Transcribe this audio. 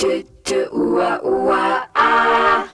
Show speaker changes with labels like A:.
A: tu, tu, oua, oua, ah.